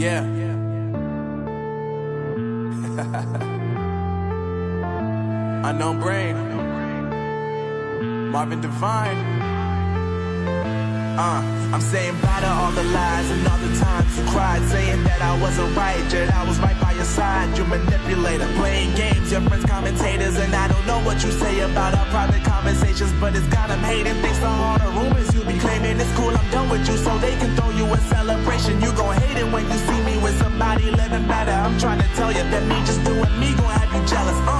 Yeah. Unknown brain. Marvin Devine. Uh, I'm saying bye to all the lies and all the times you cried, saying that I wasn't right, yet I was right by your side. You manipulator, playing games, your friends commentators, and I don't know what you say about our private conversations, but it's got them hating. Thanks to all the rumors you be claiming, it's cool. I'm done with you, so they can throw you a celebration. You gon' hate it when you living better. I'm trying to tell you that me just doing me gon' have you jealous. Uh.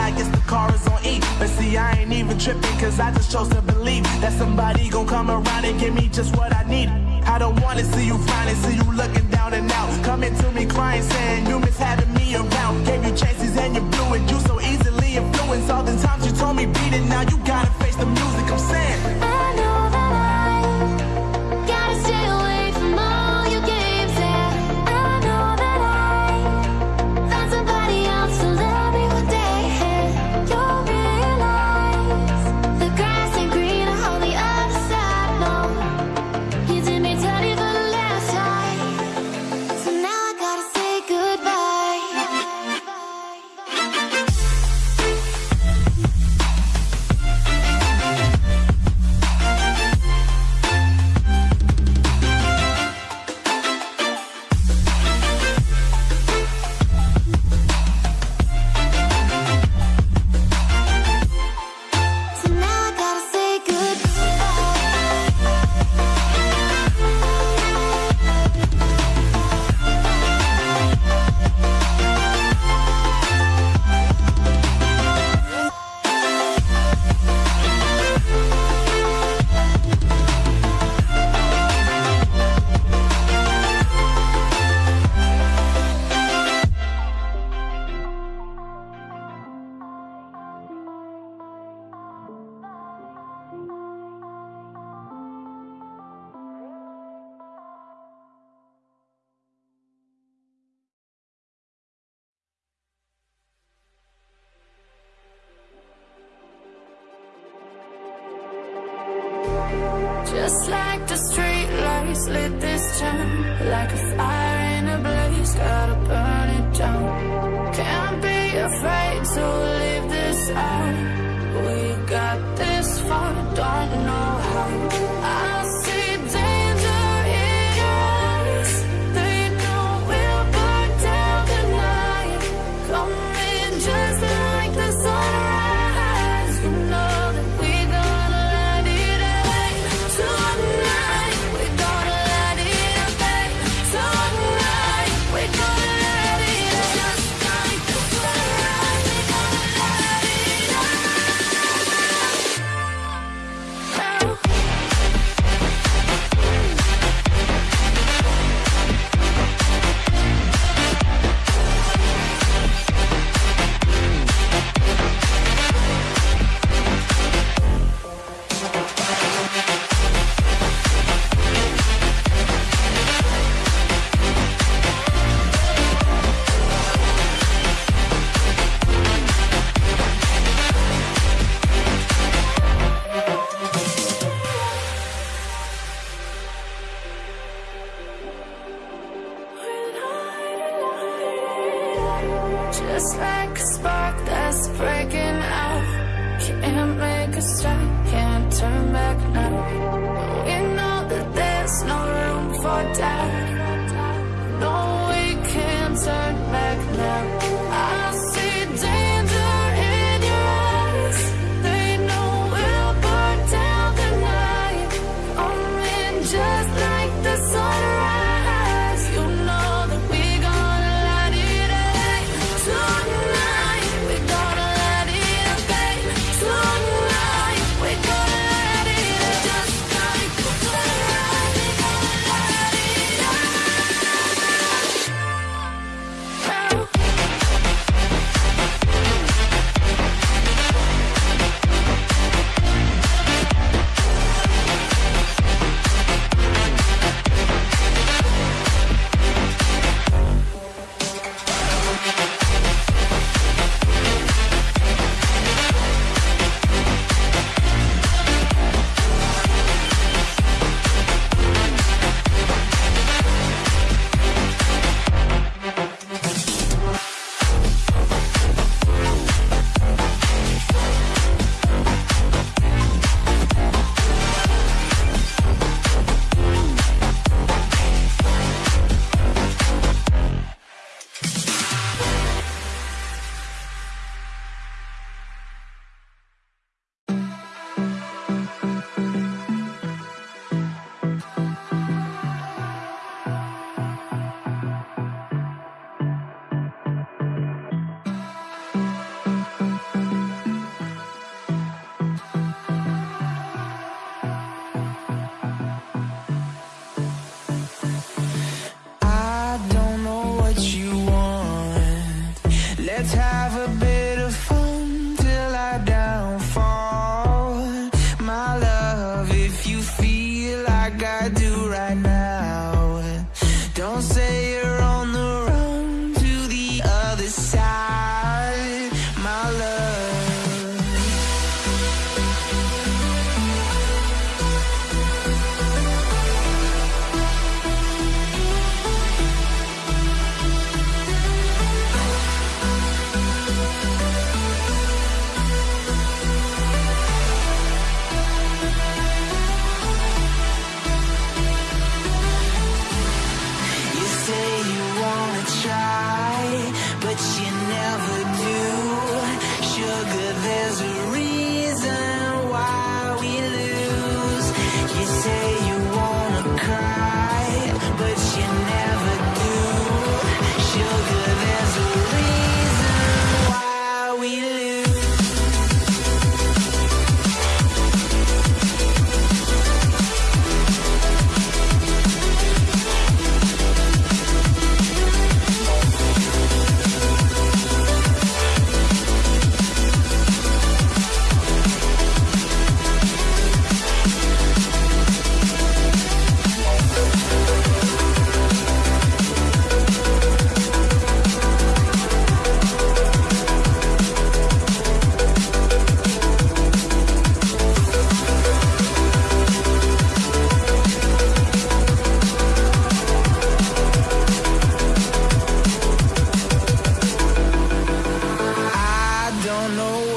I guess the car is on E. But see, I ain't even tripping, cause I just chose to believe that somebody gon' come around and give me just what I need. I don't wanna see you frowning, see you looking down and out. Coming to me crying, saying you miss having me around. Gave you chances and you blew it, you so easily influenced. All the times you told me beat it, now you gotta face the music, I'm saying. Just like the street lights lit this town Like a fire in a blaze, gotta burn it down. Can't be afraid to leave this out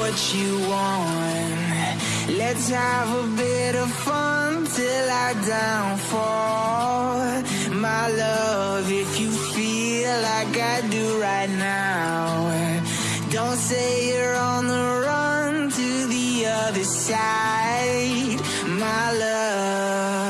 what you want. Let's have a bit of fun till I downfall. My love, if you feel like I do right now, don't say you're on the run to the other side. My love.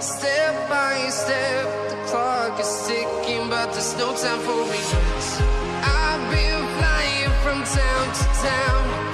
Step by step, the clock is ticking, but there's no time for regrets. I've been flying from town to town.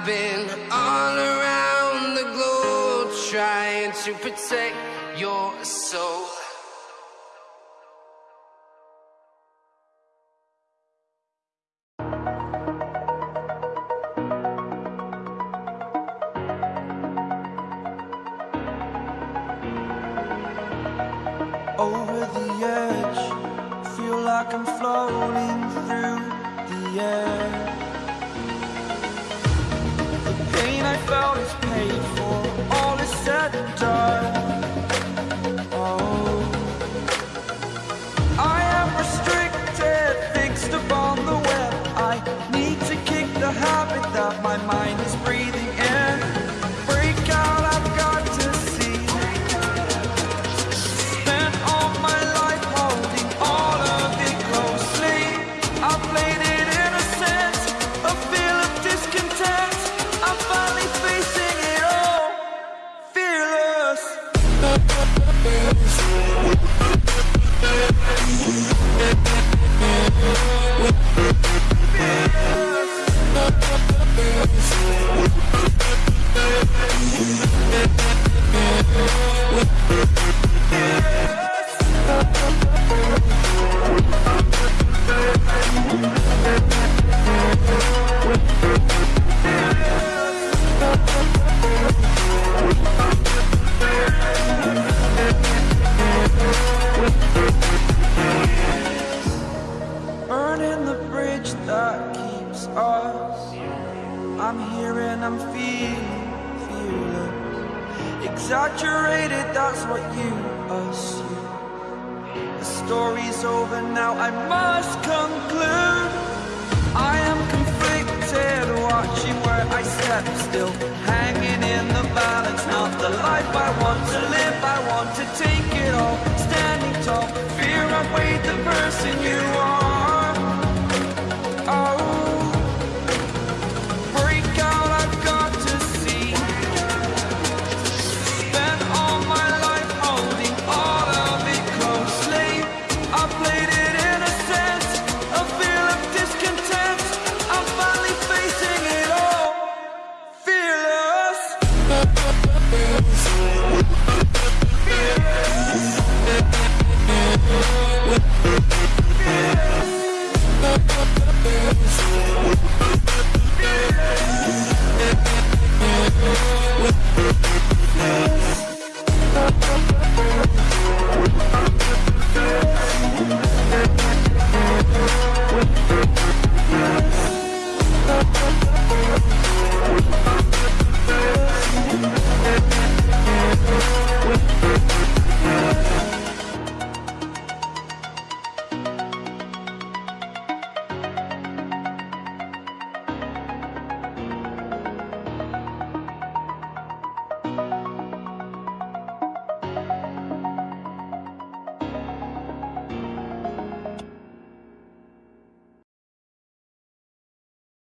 I've been all around the globe trying to protect your soul. Over the edge, feel like I'm floating through the air. story's over now, I must conclude. I am conflicted, watching where I step still. Hanging in the balance, not the life I want to live. I want to take it all, standing tall. Fear I weighed the person you are.